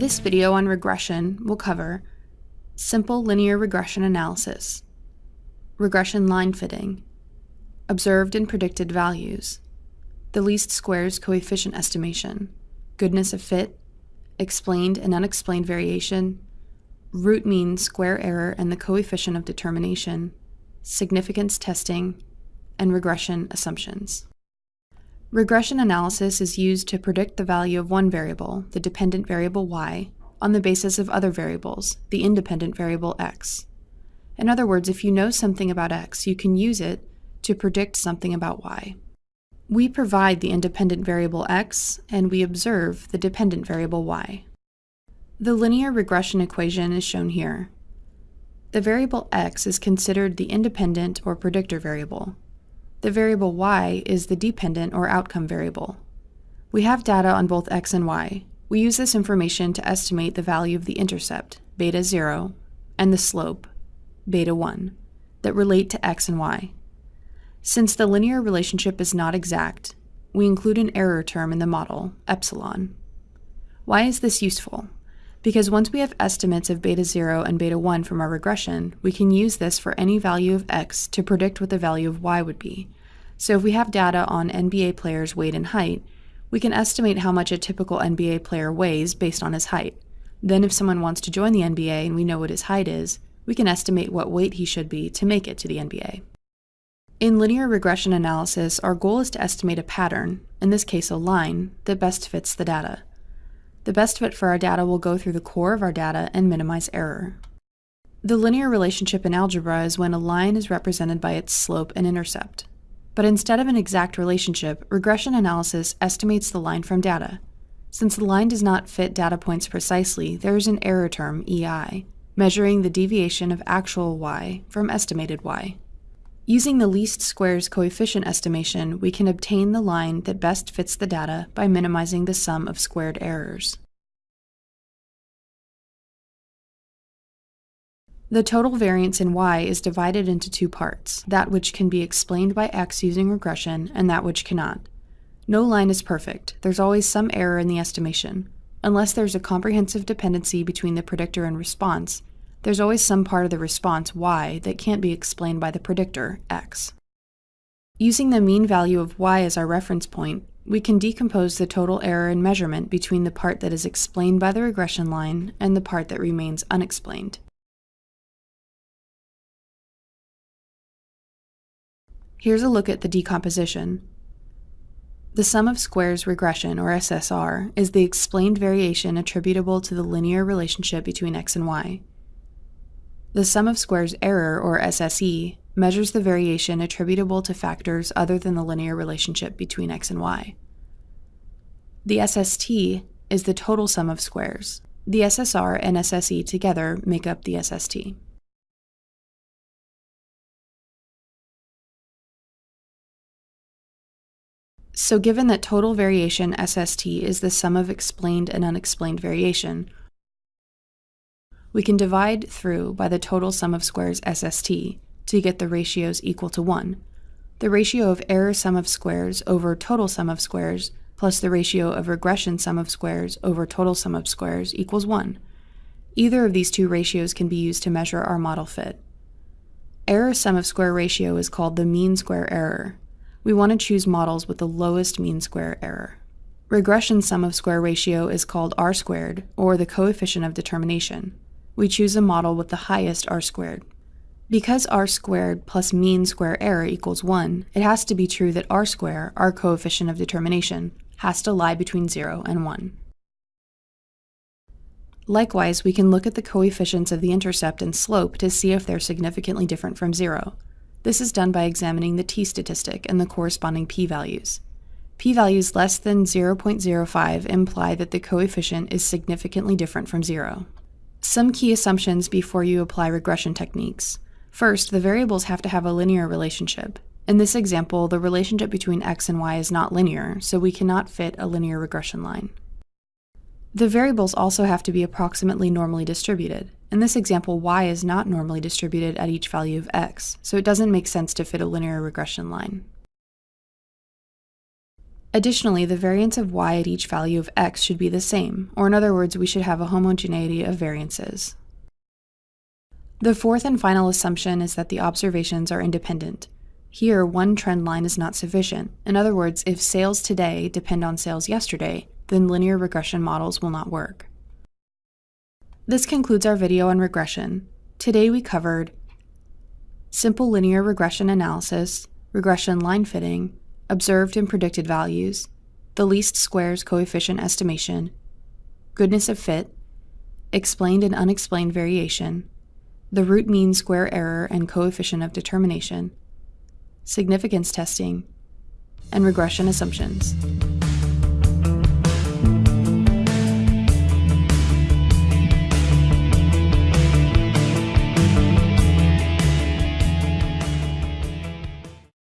This video on regression will cover simple linear regression analysis, regression line fitting, observed and predicted values, the least squares coefficient estimation, goodness of fit, explained and unexplained variation, root mean square error and the coefficient of determination, significance testing, and regression assumptions. Regression analysis is used to predict the value of one variable, the dependent variable y, on the basis of other variables, the independent variable x. In other words, if you know something about x, you can use it to predict something about y. We provide the independent variable x, and we observe the dependent variable y. The linear regression equation is shown here. The variable x is considered the independent or predictor variable, the variable y is the dependent or outcome variable. We have data on both x and y. We use this information to estimate the value of the intercept, beta 0, and the slope, beta 1, that relate to x and y. Since the linear relationship is not exact, we include an error term in the model, epsilon. Why is this useful? Because once we have estimates of beta 0 and beta 1 from our regression, we can use this for any value of x to predict what the value of y would be. So if we have data on NBA players' weight and height, we can estimate how much a typical NBA player weighs based on his height. Then if someone wants to join the NBA and we know what his height is, we can estimate what weight he should be to make it to the NBA. In linear regression analysis, our goal is to estimate a pattern, in this case a line, that best fits the data. The best fit for our data will go through the core of our data and minimize error. The linear relationship in algebra is when a line is represented by its slope and intercept. But instead of an exact relationship, regression analysis estimates the line from data. Since the line does not fit data points precisely, there is an error term, EI, measuring the deviation of actual y from estimated y. Using the least squares coefficient estimation, we can obtain the line that best fits the data by minimizing the sum of squared errors. The total variance in y is divided into two parts, that which can be explained by x using regression and that which cannot. No line is perfect, there's always some error in the estimation. Unless there's a comprehensive dependency between the predictor and response, there's always some part of the response, y, that can't be explained by the predictor, x. Using the mean value of y as our reference point, we can decompose the total error in measurement between the part that is explained by the regression line and the part that remains unexplained. Here's a look at the decomposition. The sum of squares regression, or SSR, is the explained variation attributable to the linear relationship between x and y. The sum of squares error, or SSE, measures the variation attributable to factors other than the linear relationship between x and y. The SST is the total sum of squares. The SSR and SSE together make up the SST. So given that total variation SST is the sum of explained and unexplained variation, we can divide through by the total sum of squares SST to get the ratios equal to 1. The ratio of error sum of squares over total sum of squares plus the ratio of regression sum of squares over total sum of squares equals 1. Either of these two ratios can be used to measure our model fit. Error sum of square ratio is called the mean square error. We want to choose models with the lowest mean square error. Regression sum of square ratio is called r squared, or the coefficient of determination we choose a model with the highest r squared. Because r squared plus mean square error equals 1, it has to be true that r square, our coefficient of determination, has to lie between 0 and 1. Likewise, we can look at the coefficients of the intercept and slope to see if they're significantly different from 0. This is done by examining the t-statistic and the corresponding p-values. p-values less than 0.05 imply that the coefficient is significantly different from 0. Some key assumptions before you apply regression techniques. First, the variables have to have a linear relationship. In this example, the relationship between x and y is not linear, so we cannot fit a linear regression line. The variables also have to be approximately normally distributed. In this example, y is not normally distributed at each value of x, so it doesn't make sense to fit a linear regression line. Additionally, the variance of y at each value of x should be the same, or in other words, we should have a homogeneity of variances. The fourth and final assumption is that the observations are independent. Here, one trend line is not sufficient. In other words, if sales today depend on sales yesterday, then linear regression models will not work. This concludes our video on regression. Today we covered simple linear regression analysis, regression line fitting, observed and predicted values, the least squares coefficient estimation, goodness of fit, explained and unexplained variation, the root mean square error and coefficient of determination, significance testing, and regression assumptions.